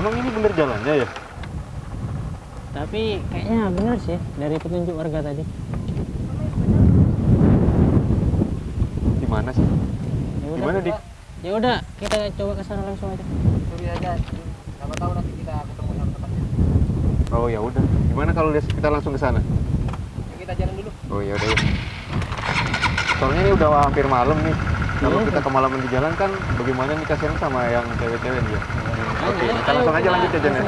Emang ini bener jalannya ya? Tapi kayaknya bener sih dari petunjuk warga tadi. Di mana sih? Ya udah, Gimana, Dik? Ya udah, kita coba ke sana langsung aja. Curi aja. Siapa tahu nanti kita ketemu sama tempatnya. Oh ya udah. Gimana kalau kita langsung ke sana? Yuk kita jalan dulu. Oh ya udah ya. Soalnya ini udah hampir malam nih. Kalau Iya. kita kemalaman di jalan kan bagaimana nih kasihan sama yang cewek-cewek dia. Oke, kita langsung aja lanjut ya, Jan, ya?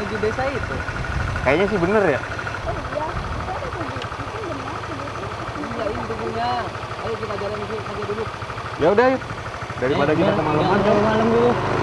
menuju desa itu. Kayaknya sih bener ya. Tugunya. Ayo kita jalan dulu aja dulu. Ya udah. Daripada kita kemalaman malam dulu.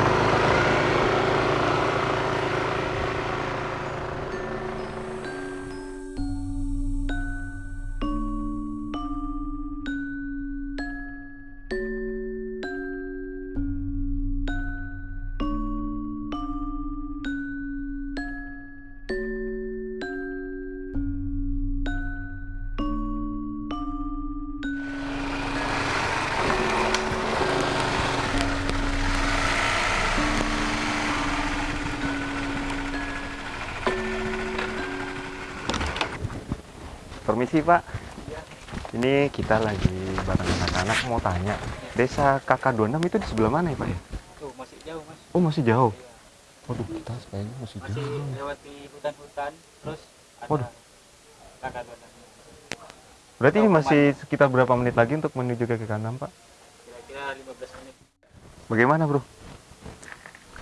Ini kita lagi bareng anak-anak mau tanya. Desa KK26 itu di sebelah mana ya Pak ya? Tuh masih jauh mas. Oh masih jauh. Waduh kita kayaknya masih Masih jauh. lewati hutan-hutan. Terus ada Waduh. kakak dua Berarti ini masih sekitar berapa menit lagi untuk menuju ke KK6 Pak? Kira-kira 15 menit. Bagaimana Bro?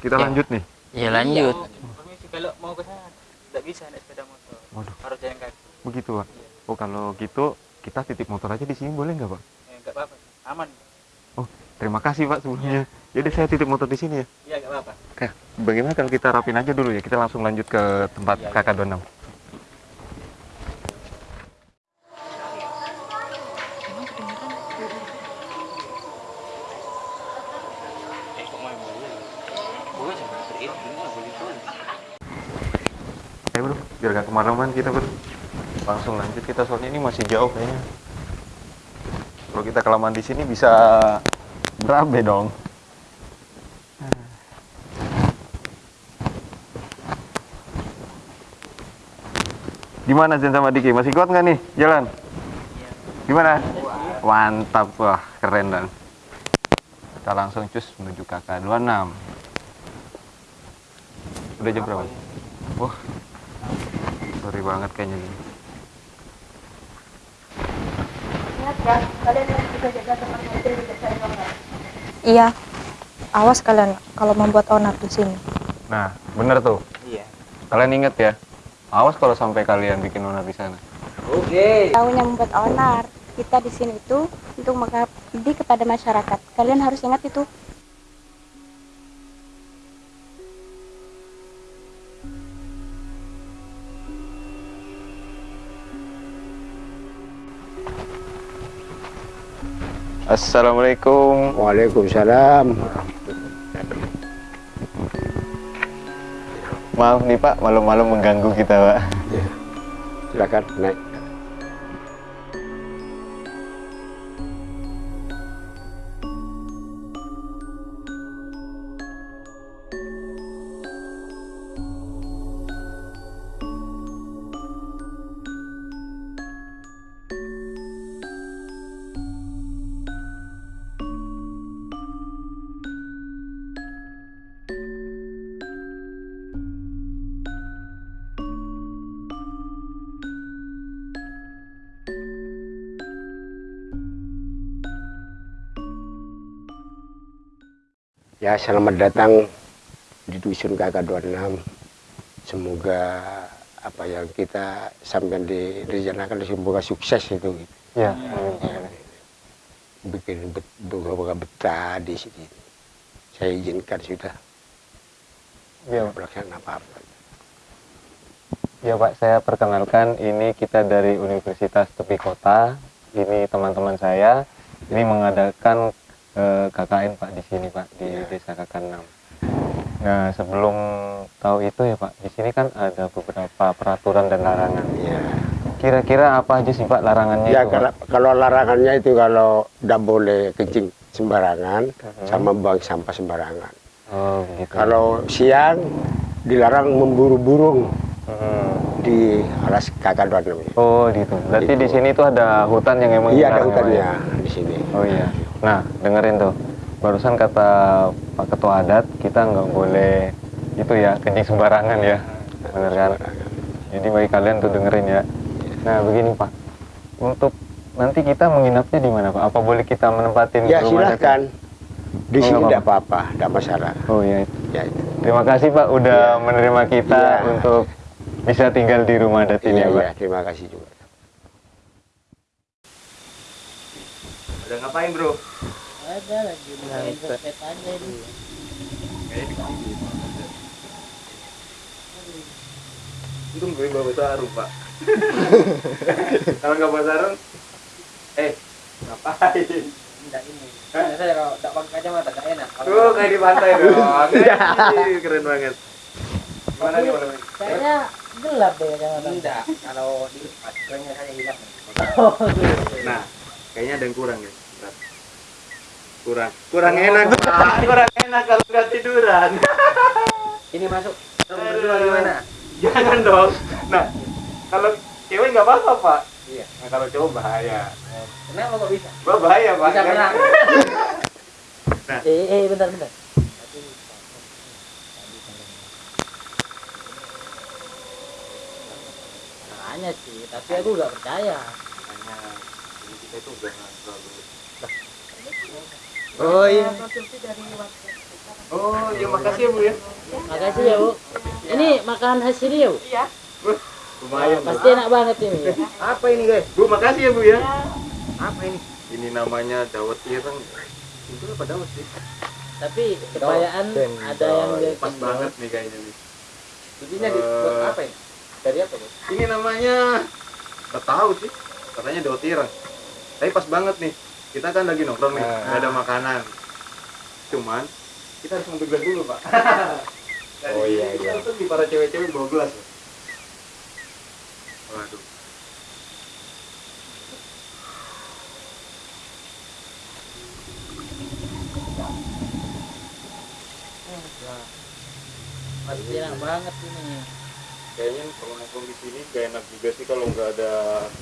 Kita Ya. lanjut nih. Ya lanjut. Iya, Permisi kalau mau ke sana tidak bisa naik sepeda motor. Waduh. Harus jalan kaki. Begitu Pak. Oh kalau gitu kita titip motor aja di sini boleh nggak Pak? Ya enggak apa-apa. Aman. Oh terima kasih Pak sebelumnya. Jadi saya titip motor di sini ya. Iya enggak apa-apa. Oke, bagaimana kalau kita rapin aja dulu ya? Kita langsung lanjut ke tempat. KK26. Eh kok mau boleh? Boleh sih. Ini enggak boleh boleh. Ayo bro, biar gak kemalaman kita bro. Langsung lanjut kita soalnya ini masih jauh kayaknya. Kalau kita kelamaan di sini bisa berabe dong. Gimana Zen sama Diki? Masih kuat nggak nih jalan? Gimana? Mantap wah keren dan. Kita langsung cus menuju KK 26. Udah jam berapa? Wah, sorry banget kayaknya gini. Iya. Awas kalian kalau membuat onar di sini. Nah, bener tuh. Iya. Kalian inget ya, awas kalau sampai kalian bikin onar di sana. Oke. Tahunya membuat onar. Kita di sini itu untuk mengabdi kepada masyarakat. Kalian harus ingat itu. Assalamualaikum. Waalaikumsalam. Maaf nih Pak, malam-malam mengganggu kita Pak. Silakan naik. Ya, selamat datang di dusun KK26. Semoga apa yang kita sampai direncanakan semoga sukses itu. Ya. Bikin bet, beberapa betah di sini. Saya izinkan sudah Ya, pelaksanaan apa-apa. ya Pak, saya perkenalkan ini kita dari Universitas Tepi Kota. Ini teman-teman saya. Ini mengadakan eh, KKN Pak di sini Pak di Desa KK6. Nah, sebelum tahu itu ya Pak, di sini kan ada beberapa peraturan dan larangan. Ya, kira-kira apa aja sih Pak larangannya Ya itu, Pak? kalau, kalau larangannya itu kalau tidak boleh kencing sembarangan Mhm. sama buang sampah sembarangan. Oh, gitu. Kalau siang dilarang memburu burung Hmm. di alas kakaduan namanya. Oh, gitu. Berarti Gitu. di sini tuh ada hutan yang emang Iya ada ya, hutannya ya? di sini. Oh iya. Nah, dengerin tuh. Barusan kata Pak Ketua Adat, kita nggak boleh itu ya, kencing sembarangan ya. Bener kan? Jadi bagi kalian tuh dengerin ya. Nah, begini Pak. Untuk nanti kita menginapnya di mana Pak? Apa boleh kita menempatin Ya rumah adat? silahkan. Di Oh, sini nggak tidak apa-apa, tidak masalah. Oh iya. itu. Ya itu. Terima kasih Pak udah Iya. menerima kita Iya. untuk bisa tinggal di rumah adat ini Iya, ya Pak. iya, terima kasih juga. Udah ngapain bro? Ada lagi main sosmed aja ini. Untung gue bawa sarung pak. Kalau nggak bawa sarung, eh ngapain? Enggak ini. Biasanya kalau enggak pakai kacamata enggak enak. Tuh kayak di pantai dong. Ih, Keren banget. Gimana nih Bang? Kayaknya gelap deh kacamata. Enggak, kalau di kerennya saya hilang. Oh, gitu. Nah, kayaknya ada yang kurang ya. Kurang, kurang enak pak. Kurang enak kalau nggak tiduran. Ini masuk. Kamu berdua gimana? Jangan dong. Nah, kalau cewek nggak apa-apa pak. Iya. Nah kalau cowok bahaya. Kenapa kok bisa? Gua bahaya pak. Bisa berenang. Nah. Eh, eh, bentar, bentar. Makanya sih, tapi aku nggak percaya. Ini kita itu udah terlalu. Oh iya. Oh iya makasih ya bu ya. Makasih ya bu. Ini makanan khas sini ya bu. Lumayan. Bu. Pasti enak banget ini. Ya. Apa ini guys? Bu makasih ya bu ya. Apa ini? Ini namanya dawet ireng. Itu apa dawet sih? Tapi kebayaan ada yang dia pas banget nih kayaknya nih. Bikinnya di- buat apa ini? Dari apa bu? Ini namanya nggak tahu sih. Katanya dawet ireng. Tapi pas banget nih. Kita kan lagi nongkrong nih, nggak ada makanan. Cuman kita harus ngambil gelas dulu pak. Oh, iya, iya. tuh di para cewek-cewek bawa gelas. Pak. Waduh. Pasti enak banget ini. Kayaknya kalau nongkrong di sini gak enak juga sih kalau nggak ada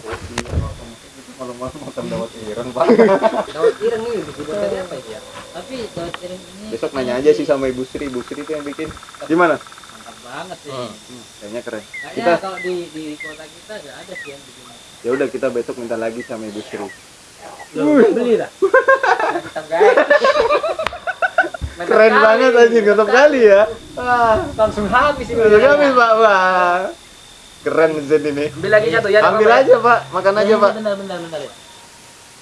kopi atau apa mungkin itu malam-malam makan dawet ireng pak Dawet ireng ini dibuat dari apa ya? Tapi dawet ireng ini besok nanya aja sih sama ibu Sri ibu Sri itu yang bikin gimana mantap banget sih. kayaknya keren Kayaknya kita kalau di di kota kita nggak ada sih yang bikin. ya udah kita besok minta lagi sama ibu Sri Loh, beli lah. Mantap guys. Keren kali. banget anjing mantap kali ya ah Langsung habis ini. udah habis pak wah keren Zen ini Ambil lagi satu ya. ambil aja pak makan aja pak Bentar bentar bentar ya.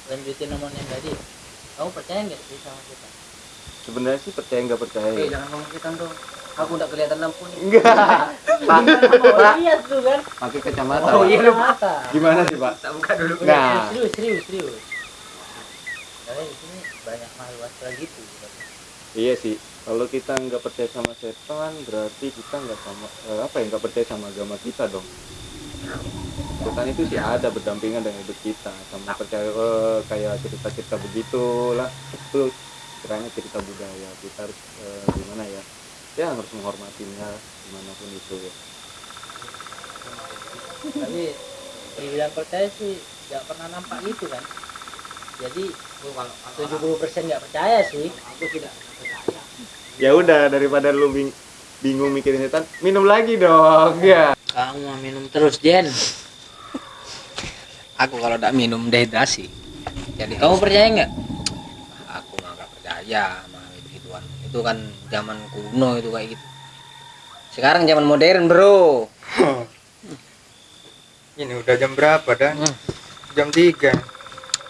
Lanjutin nomornya tadi. Kamu percaya nggak sih sama kita? sebenarnya sih percaya nggak percaya Oke, jangan ngomong kita dong. Aku udah kelihatan lampu nih. enggak pak Oh, lihat tuh kan. pakai kacamata Oh Pak. iya mata. gimana sih pak Tak buka dulu. Nah. Serius, serius, serius. Karena di sini banyak makhluk astral gitu. Iya sih, kalau kita nggak percaya sama setan, berarti kita nggak sama eh, apa ya nggak percaya sama agama kita dong. Setan itu sih ada berdampingan dengan hidup kita, sama percaya eh, kayak cerita-cerita begitulah. Itu kiranya cerita budaya, kita harus eh, gimana ya? Ya harus menghormatinya di mana pun itu ya. Tapi dibilang percaya sih nggak pernah nampak gitu kan. Jadi kalau 70% nggak percaya sih. Aku tidak percaya. Ya udah daripada lu bing- bingung mikirin setan, minum lagi dong ya. Kamu mau minum terus, Jen. Aku kalau tidak minum dehidrasi. Jadi Kamu percaya nggak? aku nggak percaya sama itu kan zaman kuno itu kayak gitu. Sekarang zaman modern bro. Ini udah jam berapa dan? Hmm. Jam 3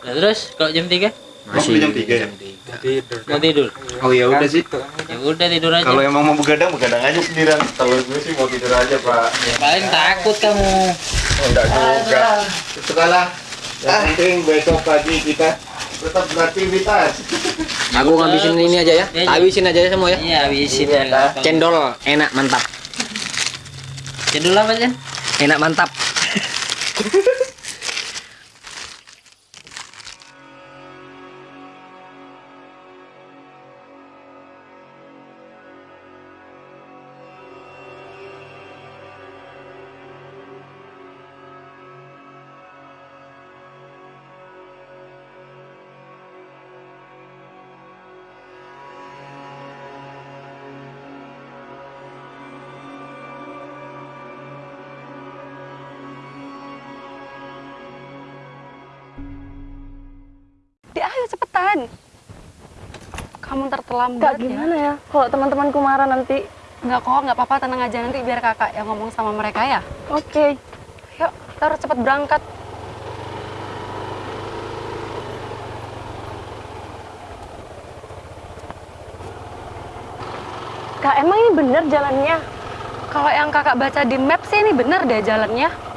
Nah, terus kalau jam 3 Masih jam tiga ya? Jam tiga. tidur. mau tidur. Oh ya udah sih. Ya udah tidur aja. Kalau emang mau begadang, begadang aja sendirian. Kalau gue sih mau tidur aja pak. Ya, paling takut kamu. Enggak juga. Itu kalah. Yang penting besok pagi kita tetap beraktivitas. Aku ngabisin ini aja ya. Ya, ya. Habisin aja ya semua ya. Iya, habisin ya. Cendol enak mantap. Cendol apa, Jen? Enak mantap. ayo cepetan. Kamu terlambat Kak gimana ya? Kalau teman-temanku marah nanti. Enggak kok, nggak apa-apa, tenang aja nanti biar kakak yang ngomong sama mereka ya. Oke. Yuk, kita harus cepet berangkat. Kak emang ini bener jalannya? Kalau yang kakak baca di map sih ini bener deh jalannya.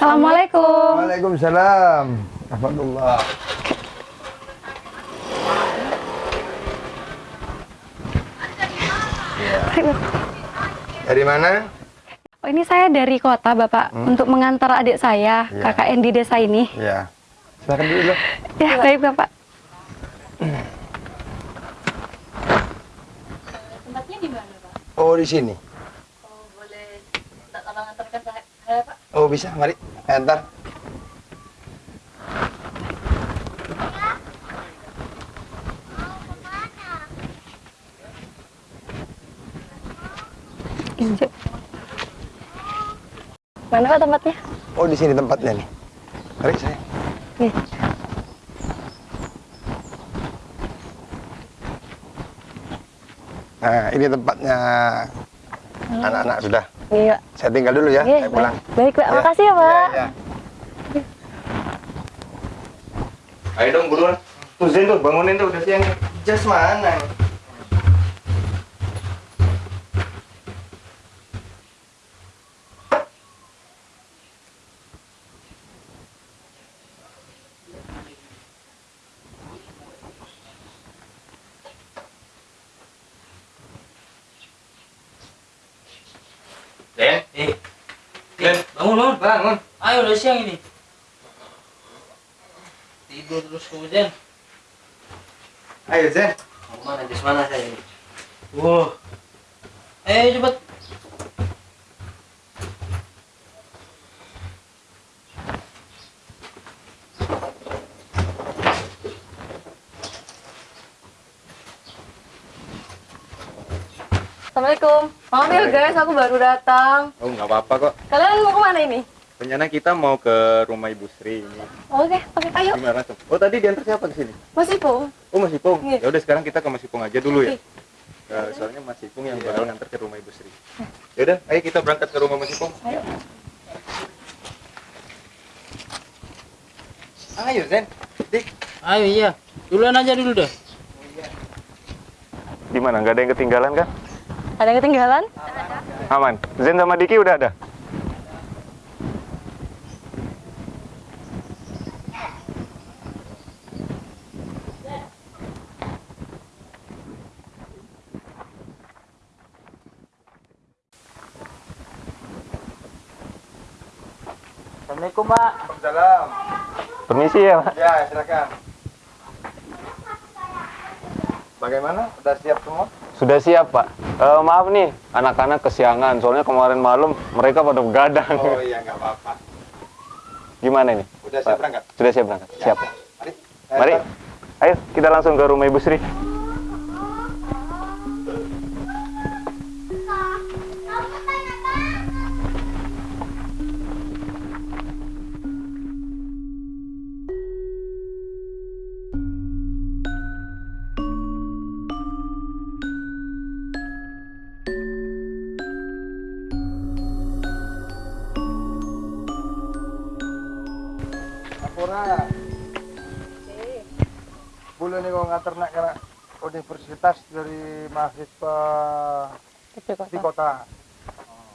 Assalamualaikum. Waalaikumsalam. Alhamdulillah. Dari mana? Oh, ini saya dari kota, Bapak, untuk mengantar adik saya, kakak yang di desa ini. Ya. Silakan dulu. Ya, baik, Bapak. Tempatnya di mana, Pak? Oh, di sini. Oh, boleh minta tolong antarkan saya, Pak. Oh, bisa. Mari. Injek. Mana Pak tempatnya? Oh, di sini tempatnya nih. Mari saya. Nih. Nah, ini tempatnya anak-anak sudah. Iya. Saya tinggal dulu ya. Oke, saya pulang. baik. Baik, Pak. Ya. Makasih ya, Pak. Iya, iya. Ayo dong buruan. Tuh Zen tuh bangunin tuh udah siang. Jas mana? Den, eh, Den, bangun, bangun, bangun. Ayo udah siang ini. Tidur terus Zen. Ayo Zen. Mau mana Jas mana saya ini? Wah. Eh cepet. Assalamualaikum. Maaf ya guys, aku baru datang. Oh nggak apa-apa kok. Kalian mau ke mana ini? Rencana kita mau ke rumah Ibu Sri ini. Oke, oke, ayo. Gimana tuh? Oh tadi diantar siapa ke sini? Mas Ipung. Oh Mas Ipung. Iya. Ya udah sekarang kita ke Mas Ipung aja dulu ya. Oke. Eh, soalnya Mas Ipung yang bakal ngantar ke rumah Ibu Sri. Ya udah, ayo kita berangkat ke rumah Mas Ipung. Ayo. Ayo Zen. Dik. Ayo iya. Duluan aja dulu dah. Gimana? Nggak ada yang ketinggalan kan? Ada yang ketinggalan? Aman. Zen sama Diki udah ada? Pak. Salam. Permisi ya, Pak. Ya, silakan. Bagaimana? Udah siap semua? Sudah siap, Pak. Eh, maaf nih, anak-anak kesiangan. Soalnya kemarin malam mereka pada begadang. Oh iya, nggak apa-apa. Gimana ini? Udah siap berangkat? Sudah siap berangkat. Siap. Mari. Mari. Ayo, kita langsung ke rumah Ibu Sri. Kota. Oh.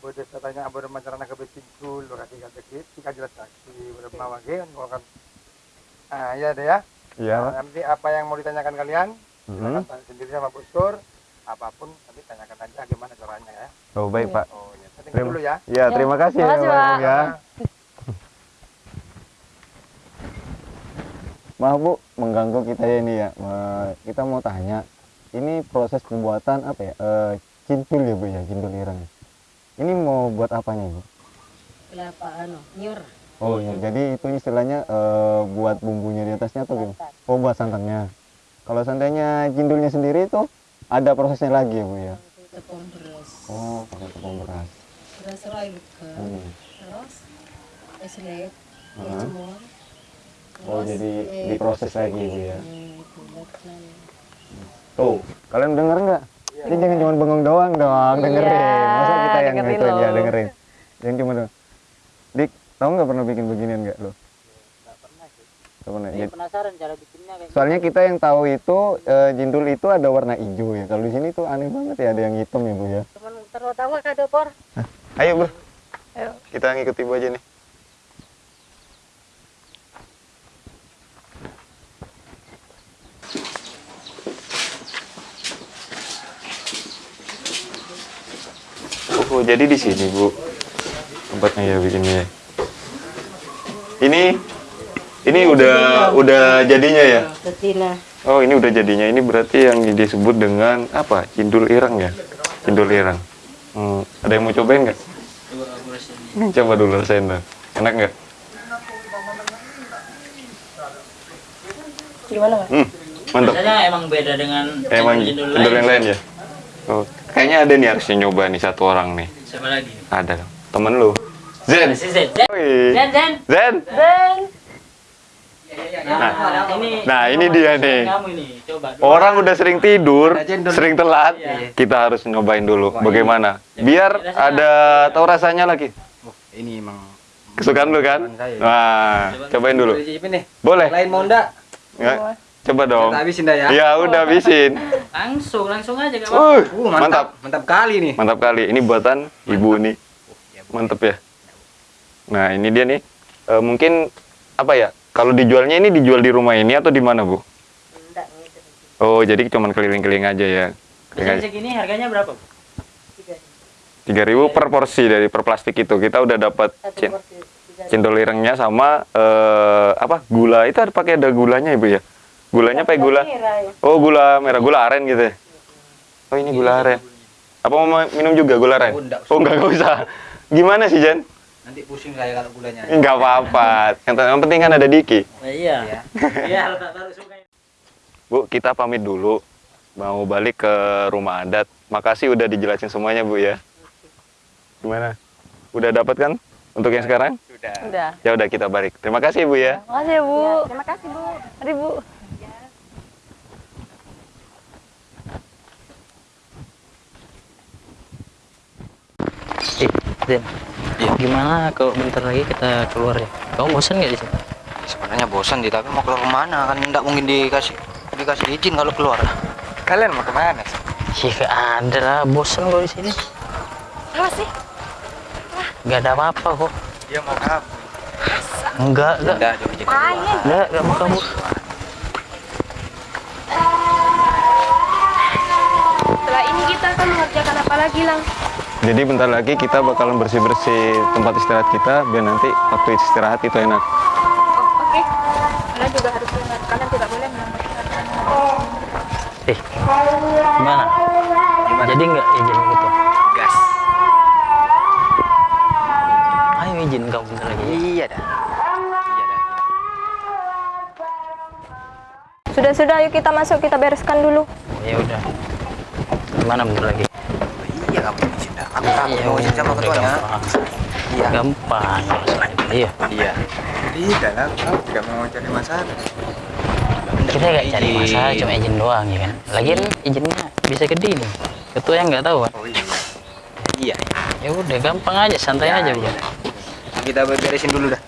Boleh saya tanya apa macarana ke betingkul, lokasi kata kit, jika jelas saksi, bermawa ge, kau akan. Ah, iya deh ya. Iya, Pak. Nanti apa yang mau ditanyakan kalian, Mhm. silakan tanya sendiri sama Bu Sur. Apa pun nanti tanyakan aja gimana caranya ya. Oh, baik, Pak. Oh, ya. Saya tinggal Terima, dulu ya. ya, terima kasih ya, Makasih, Pak. Ya. Maaf Bu, mengganggu kita ya ini ya. Kita mau tanya, ini proses pembuatan apa ya? Eh, cintul ya Bu ya, cintul ireng. Ini mau buat apanya Bu? Kelapa anu, nyur. Oh ya, jadi itu istilahnya eh, buat bumbunya di atasnya atau gimana? Oh buat santannya. Kalau santannya cindulnya sendiri itu ada prosesnya lagi ya bu ya tepung beras oh pakai tepung beras beras rai bukan Hmm. terus es Hah? es semua oh Terus, jadi eh, diproses lagi bu ya tuh kalian denger nggak ini jangan cuma bengong doang dong dengerin. Masa kita yang itu ya dengerin. Jangan cuma dong dik tahu nggak pernah bikin beginian nggak lo? Nggak pernah sih Nggak pernah ya. penasaran cara bikinnya kayak soalnya kita yang tahu itu eh, jindul itu ada warna hijau ya. Kalau di sini tuh aneh banget ya ada yang hitam ya bu ya. Teman terutama kado por ayo bro Ayo. kita ngikut ibu aja nih Oh, jadi di sini bu tempatnya ya bikinnya ya. Ini ini udah udah jadinya ya. betina Oh ini udah jadinya. Ini berarti yang disebut dengan apa? Cindul irang ya? Cindul irang. Hmm, ada yang mau cobain nggak? coba aku dulu rasain dah. Enak nggak? Gimana mas? Hmm, mantap. rasanya emang beda dengan Emang cindul yang lain ya? Oh, kayaknya ada nih harusnya nyoba nih satu orang nih. siapa lagi Ada dong. Temen lu. Zen. si Zen Zen Wih. Zen Zen Zen. Ben nah, ini Nah ini dia nih. kamu ini coba dulu. Orang udah sering tidur, sering telat. Iya. Kita harus nyobain dulu bagaimana. Biar ada tahu rasanya lagi. Oh, ini emang Kesukaan lu kan? Nah, cobain dulu. Boleh. Lain mau enggak? Ya, coba dong. Kita habisin dah ya. Ya udah habisin. langsung langsung aja gak apa-apa Uh, Uh, mantap. mantap. Mantap kali nih. Mantap kali. Ini buatan ibu nih. Mantap ya. Nah, ini dia nih. Eh, mungkin apa ya? Kalau dijualnya ini dijual di rumah ini atau di mana, Bu? Oh, jadi cuman keliling-keliling aja ya. Bisa segini harganya berapa? Bu? 3000 per porsi dari per plastik itu. Kita udah dapat cendol irengnya sama eh, apa? Gula. Itu ada pakai ada gulanya, Ibu ya? Gulanya pakai gula. Oh, gula merah, gula aren gitu ya. Oh, ini gula aren. Apa mau minum juga gula aren? Oh, enggak usah. Enggak, usah. Gimana sih, Jan? Nanti pusing saya kalau gulanya. Enggak apa-apa. Yang, yang penting kan ada Diki. Nah, iya. Iya, tak taruh sungai. Bu, kita pamit dulu. Mau balik ke rumah adat. Makasih udah dijelasin semuanya, Bu ya. Gimana? Udah dapat kan untuk yang sekarang? Sudah. Udah Ya udah kita balik. Terima kasih, Bu ya. Makasih ya bu Terima kasih Bu. Mari bu Eh, Zen. Gimana kalau bentar lagi kita keluar ya? Kamu bosan nggak di sini? Sebenarnya bosan sih, tapi mau keluar ke mana? Kan tidak mungkin dikasih dikasih izin kalau keluar. Kalian mau ke mana? Iya, ada lah. Bosan kok di sini. Apa sih? Gak ada apa-apa kok. Dia mau apa? Enggak, enggak. Angin. Enggak, enggak mau kamu. Setelah ini kita akan mengerjakan apa lagi, Lang? Jadi bentar lagi kita bakalan bersih-bersih tempat istirahat kita biar nanti waktu istirahat itu enak. Oh, oke. Kalian juga harus ingat, kalian tidak boleh melambatkan. Eh, gimana? Jadi nggak izin gitu? Gas. Ayo izin kamu bentar lagi. Iya dah. Iya dah. Sudah sudah ayo kita masuk kita bereskan dulu Ya udah. Gimana bentar lagi? Kamu mau sama ketuanya. Iya. Gampang. Iya. Iya. Tidak lah, aku tidak mau cari masalah. Kita nggak cari masalah, cuma izin doang ya kan. Lagian izinnya bisa gede nih. Ketua yang nggak tahu kan? Oh iya. Iya. Ya udah, gampang aja, santai aja bu. Kita beresin dulu dah.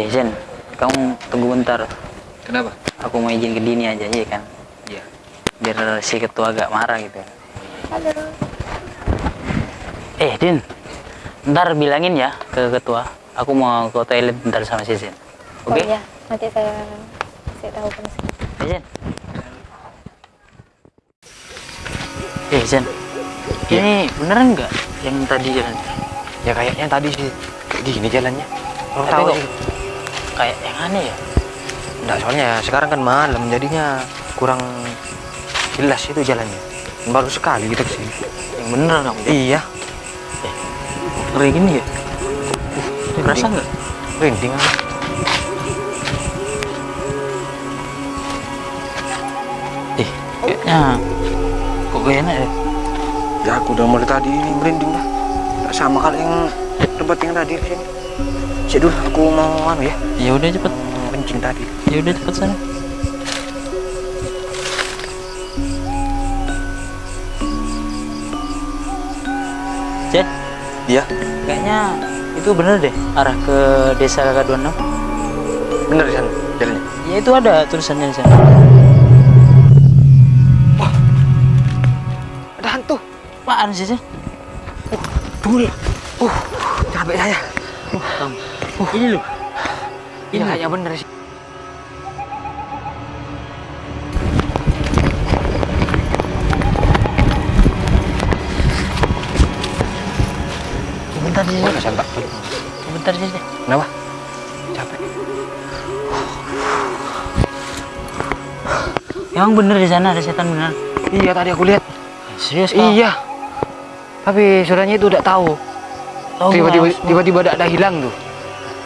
Eh Zen, kamu tunggu bentar. Kenapa? Aku mau izin ke Dini aja, iya kan? Iya. Biar si ketua agak marah gitu. Eh Din, ntar bilangin ya ke ketua. Aku mau ke toilet bentar sama si Zen. Oke? Oh iya, nanti saya saya tahu kondisi. Eh Zen. Eh Zen, ini beneran nggak yang tadi jalan? Ya kayaknya tadi sih kayak gini jalannya. Kamu Tapi tahu sih? Kayak yang aneh ya? Enggak, soalnya sekarang kan malam jadinya kurang jelas itu jalannya. Baru sekali kita ke sini. Yang bener kamu? Iya. Eh, ngeri gini ya? Uh, kerasa nggak? Merinding ah. Eh, kayaknya kok gak enak ya? Ya aku udah mulai tadi ini merinding. Tak sama kali yang tempat yang tadi di sini. Cek dulu, aku mau anu ya. Ya udah cepet. Kencing tadi. Ya udah cepet sana. Jen? Iya. Kayaknya itu bener deh arah ke desa K26. Bener di sana jalannya. Ya itu ada tulisannya di sana. Wah. Ada hantu. Apaan sih, Jen? Uh, tunggu dulu. Uh, capek saya. Uh. Uh. Ini loh. Ini kayaknya bener sih. Bentar sih. Mana santak? Bentar sih. Kenapa? Capek. Emang bener di sana ada setan bener? Iya tadi aku lihat. Serius kau? Iya. Tapi saudaranya itu udah tahu. Tiba-tiba tiba-tiba ada hilang tuh.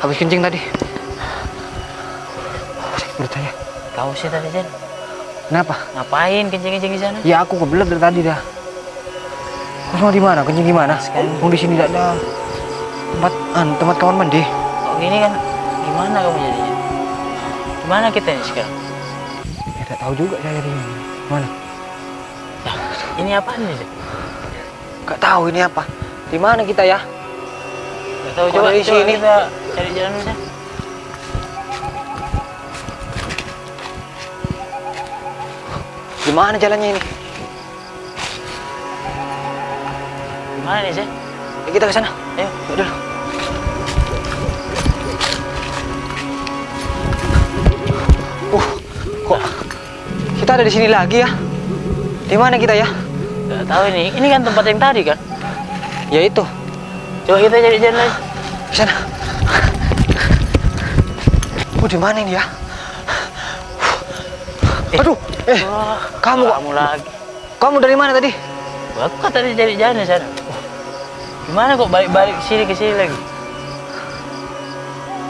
Habis kencing tadi. Percaya? Tahu sih tadi Jen. Kenapa? Ngapain kencing-kencing di sana? Ya aku kebelet dari tadi dah. Kau semua di mana? Kencing di mana? Mau di sini tidak ada tempat an, tempat kamar mandi. Oh gini kan, gimana kamu jadinya? Gimana kita ini sekarang? Ya, tidak tahu juga saya di mana. Ini apaan nih? Gak tahu ini apa. Di mana kita ya? Tahu coba, dari coba sini? kita cari jalan Jen. Gimana jalannya ini? Gimana nih Jen? Ya, kita ke sana. Ayo, yuk dulu. Uh, kok kita ada di sini lagi ya? Di mana kita ya? Gak tahu ini. Ini kan tempat yang tadi kan? Ya itu. Coba kita cari jalan lagi. Di sana. Oh, di mana ini ya? Aduh, eh, kamu kok? Kamu lagi. Kamu dari mana tadi? Aku kan tadi cari jalan di sana. Gimana kok balik-balik sini ke sini lagi?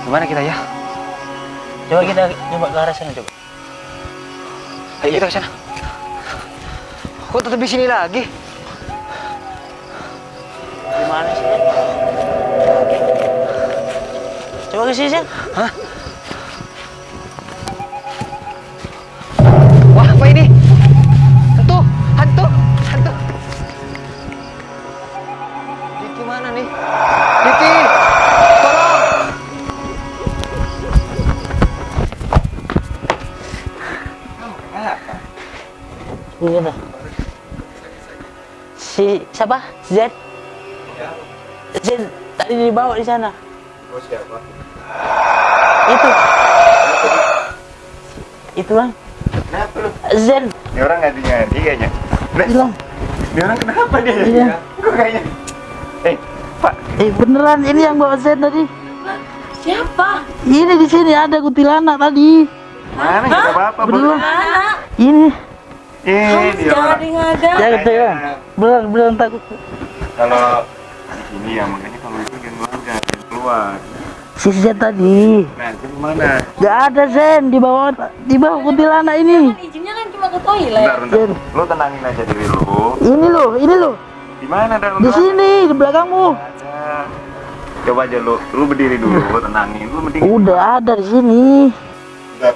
Gimana kita ya? Coba kita coba ke arah sana coba. Ayo kita ke sana. Kok tetap di sini lagi? Gimana sih? Coba ke sini Jen. Hah? Wah, apa ini? Hantu, hantu, hantu. Diki mana nih? Diki, tolong. Ini dah. Si siapa? Z. Z tadi dibawa di sana. Oh siapa? Itu. Itu bang. Kenapa lu? Z. Ini orang ngadi-ngadi kayaknya. Bilang. Ini orang kenapa dia? Iya. Kok kayaknya? Eh, Pak. Eh beneran ini yang bawa Z tadi. Siapa? Ini di sini ada kuntilanak tadi. Mana nggak apa-apa, Beneran. Ini. Eh, dia Jangan ngada. Jangan jangan. Beneran beneran takut. Kalau di sini ya makanya kalau itu jangan keluarga, jangan keluar. Si Z tadi. Nah, itu mana? Gak ada Zen di bawah di bawah kuntilanak ini. Izinnya kan cuma ke toilet. Bentar, bentar. Lu tenangin aja diri lu. Ini loh, ini loh. Di mana dan Di sini di belakangmu. Coba aja lu, lu berdiri dulu, tenangin. Lu mending Udah ada di sini. Bentar.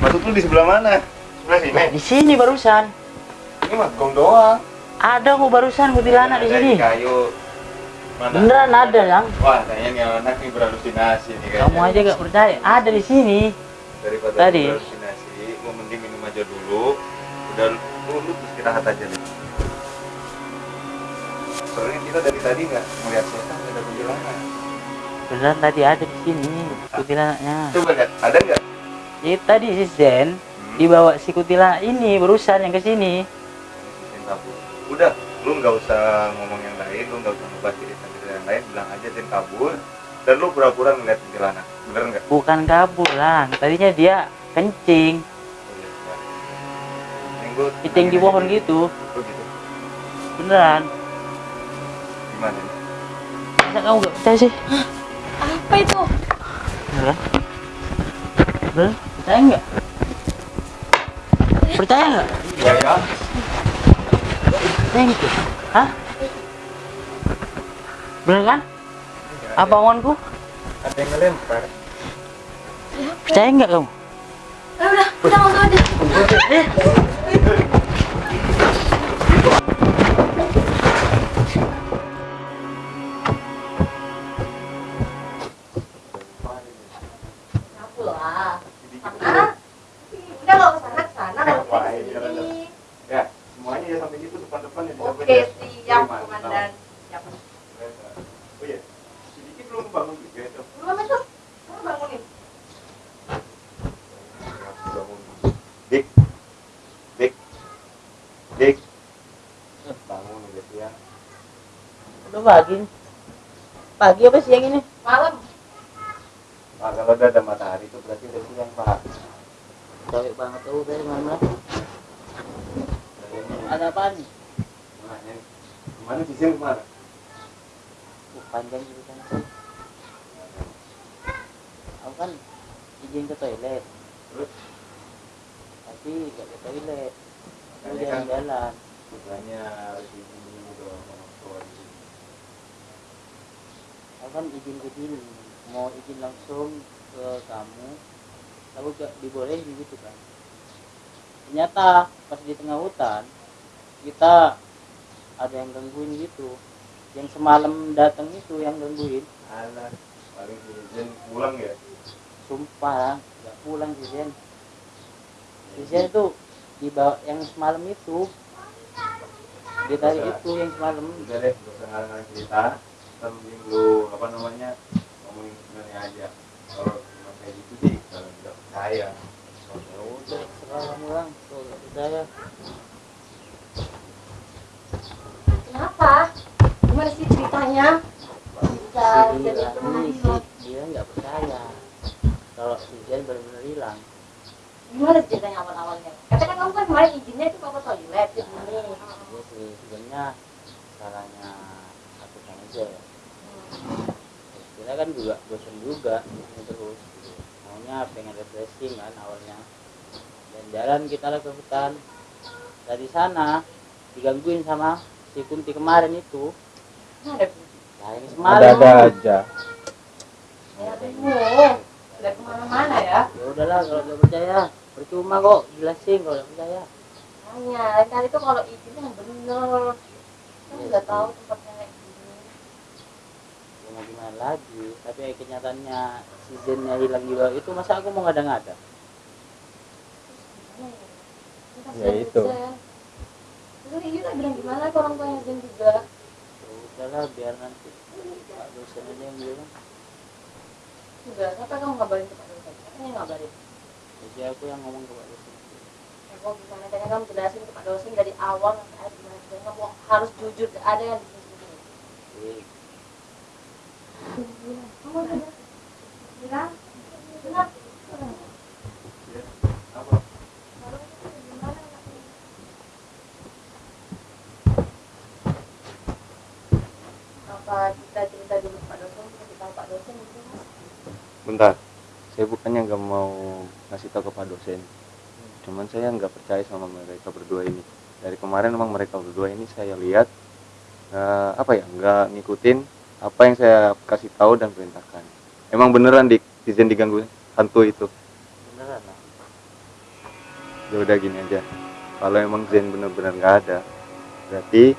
Maksud lu di sebelah mana? Sebelah sini. Di sini barusan. Ini mah gong doang. Ada kok barusan kuntilanak di Ada sini. kayu. Mana? Beneran ada yang. Wah, kayaknya nih anak nih berhalusinasi nih kayaknya. Kamu aja gak percaya. Ada di sini. Daripada Tadi. lu berhalusinasi, lu mending minum aja dulu. Udah lu, lu istirahat aja deh. Soalnya kita dari tadi nggak melihat setan, ada kuntilanak. Beneran tadi ada di sini kuntilanaknya. Coba lihat, ada nggak? Jadi tadi si Zen dibawa si kuntilanak ini barusan yang ke sini. Udah, lu nggak usah ngomong yang lain, lu nggak usah ngebahas lain, bilang aja Zen kabur. Dan lu pura-pura ngeliat kuntilanak, bener nggak? Bukan kabur lah. Tadinya dia kencing. Kencing di pohon gitu. Oh gitu. Beneran. Gimana? Masa kamu gak percaya sih? Apa itu? Beneran? Beneran? Percaya nggak? Percaya nggak? Iya ya. Percaya gitu? Hah? Bener kan? Apa omonganku? Ada yang ngelempar. Percaya nggak kamu? Udah, udah nggak usah ada. Pagi. Pagi apa siang ini? Malam. Pak, kalau udah ada matahari itu berarti udah siang, Pak. Capek banget tuh dari mana? Ada apaan nih? Mana? Ke mana di sini ke mana? Uh, panjang ceritanya sih. Aku kan izin ke toilet. Terus? Tapi gak ke toilet. Aku kan- jalan-jalan. Makanya harus izin dulu dong sama orang tua di sini. Aku kan izin ke sini. Mau izin langsung ke kamu. Aku gak dibolehin gitu kan. Ternyata pas di tengah hutan kita ada yang gangguin gitu. Yang semalam datang itu yang gangguin. Alah, paling izin pulang ya. Sumpah, nggak pulang sih. Si Zen itu di bawah yang semalam itu dia tadi itu yang semalam Udah deh, gak usah ngarang cerita. Kita mending lu apa namanya ngomongin sebenarnya aja. Kalau cuma kayak gitu sih, kalau tidak percaya. ya udah serah kamu lang kalau nggak percaya Kenapa? Gimana sih ceritanya? Bisa jadi ini si dia nggak percaya kalau Zen benar-benar hilang Gimana ceritanya awal-awalnya? Katakan kamu kan kemarin izinnya itu ke toilet di sini. dia sih sebenarnya salahnya aku sama Zen kita kan juga bosan juga di sini terus gitu. maunya pengen refreshing kan awalnya dan jalan kita lah ke hutan dari sana digangguin sama si Kunti kemarin itu Ada nah yang semalam Ada-ada aja. ya udah ke mana-mana ya. ya udahlah kalau nggak percaya percuma kok jelasin kalau nggak percaya Hanya lain kali tuh kalau izin yang bener. Kan udah tahu tempatnya ya mau gimana lagi tapi ya kenyataannya seasonnya hilang juga itu masa aku mau ngada-ngada Ya itu. Terus ini udah bilang gimana ke orang tuanya Zen juga. ya udahlah biar nanti pak dosen aja yang bilang Udah, kenapa kamu ngabarin ke Pak dosen? Katanya ngabarin. jadi aku yang ngomong ke pak dosen Ya kok gimana caranya kamu jelasin ke Pak dosen dari awal sampai akhir gimana kamu harus jujur ada yang disembunyiin. Jadi, Bentar, saya bukannya nggak mau ngasih tahu ke Pak dosen. Cuman saya nggak percaya sama mereka berdua ini. Dari kemarin memang mereka berdua ini saya lihat eh, apa ya nggak ngikutin apa yang saya kasih tahu dan perintahkan. Emang beneran di izin diganggu hantu itu. beneran lah Ya udah gini aja. Kalau emang Zen bener-bener nggak ada, berarti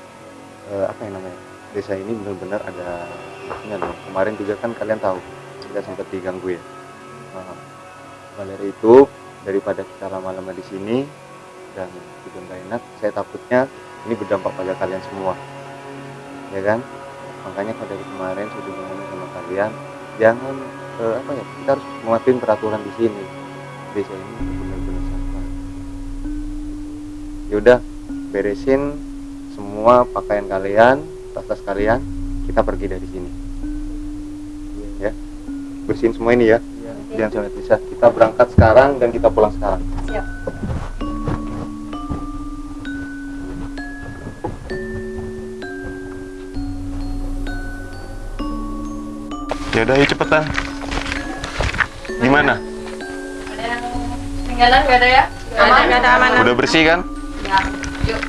eh, apa yang namanya desa ini bener-bener ada maksudnya dong. Kemarin juga kan kalian tahu kita sempat diganggu ya. Nah, maka dari itu daripada kita lama-lama di sini dan juga nggak enak, saya takutnya ini berdampak pada kalian semua, ya kan? Makanya kalau dari kemarin juga ngomong sama kalian, jangan eh, apa ya kita harus mematuhi peraturan di sini. Desa ini benar-benar sampah. Yaudah, beresin semua pakaian kalian, tas-tas kalian, kita pergi dari sini. Ya, bersihin semua ini ya. Jangan sampai bisa. Kita berangkat sekarang dan kita pulang sekarang. Siap. Ya udah, ayo cepetan. Gimana? Tinggalan gak ada ya? Aman, gak ada aman. Udah bersih kan? Ya, yuk.